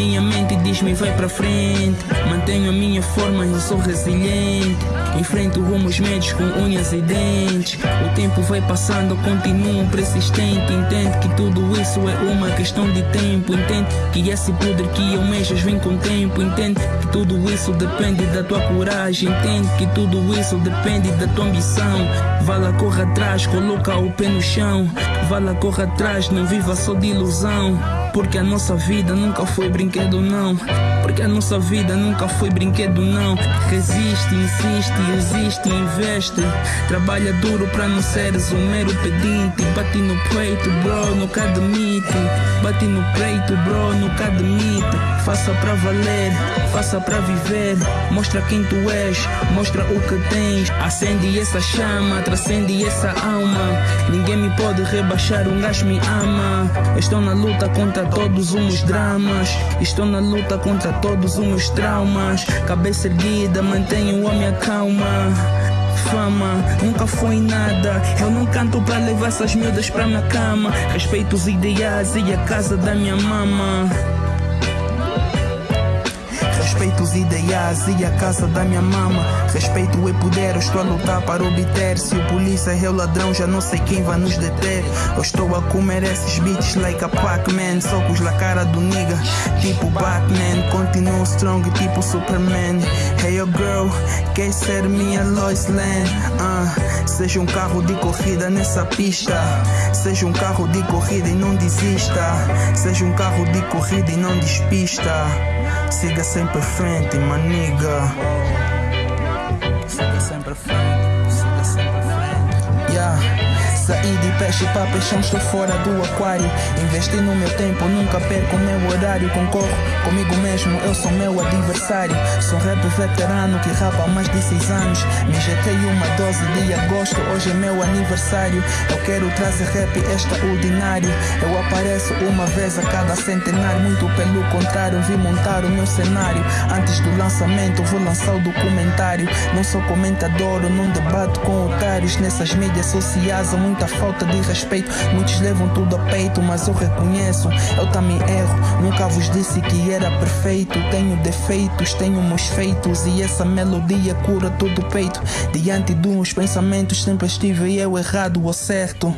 minha mente diz-me vai pra frente. Mantenho a minha forma, eu sou resiliente. Enfrento rumos médios com unhas e dentes. O tempo vai passando, continuo persistente. Entende que tudo isso é uma questão de tempo. Entende que esse poder que almejas vem com tempo. Entende que tudo isso depende da tua coragem. Entende que tudo isso depende da tua ambição. Vá lá, corra atrás, coloca o pé no chão. Vá lá, corra atrás, não viva só de ilusão. Porque a nossa vida nunca foi brinquedo, não. Porque a nossa vida nunca foi brinquedo, não. Resiste, insiste, existe, investe. Trabalha duro pra não seres um mero pedinte. Bate no peito, bro, nunca admite. Bate no peito, bro, nunca admite. Faça pra valer, faça pra viver. Mostra quem tu és, mostra o que tens. Acende essa chama, transcende essa alma. Ninguém me pode rebaixar, um gajo me ama. Estou na luta contra todos os meus dramas. Estou na luta contra todos os meus traumas. Cabeça erguida, mantenho a minha calma. Fama nunca foi nada. Eu não canto pra levar essas miúdas pra minha cama. Respeito os ideais e a casa da minha mama. Respeito os ideais e a casa da minha mama. Respeito e poder, eu estou a lutar para obter. Se o polícia é o ladrão, já não sei quem vai nos deter. Eu estou a comer esses beats like a Pac-Man. Socos na cara do nigga, tipo Batman. Continuo strong, tipo Superman. Hey quer ser minha Lois Lane? Uh, seja um carro de corrida nessa pista. Seja um carro de corrida e não desista. Seja um carro de corrida e não despista. Siga sempre frente, maniga. Siga sempre frente, Saí de peixe para peixão, estou fora do aquário. Investi no meu tempo, nunca perco o meu horário. Concorro comigo mesmo, eu sou meu adversário. Sou rap veterano que rapa há mais de 6 anos. Me injetei uma dose de agosto, hoje é meu aniversário. Eu quero trazer rap extraordinário. Eu apareço uma vez a cada centenário. Muito pelo contrário, vim montar o meu cenário. Antes do lançamento, vou lançar o documentário. Não sou comentador, não debato com otários. Nessas mídias sociais há muita falta de respeito. Muitos levam tudo a peito, mas eu reconheço. Eu também erro. Nunca vos disse que era perfeito. Tenho defeitos, tenho meus feitos. E essa melodia cura todo o peito. Diante de uns pensamentos, sempre estive eu errado ou certo.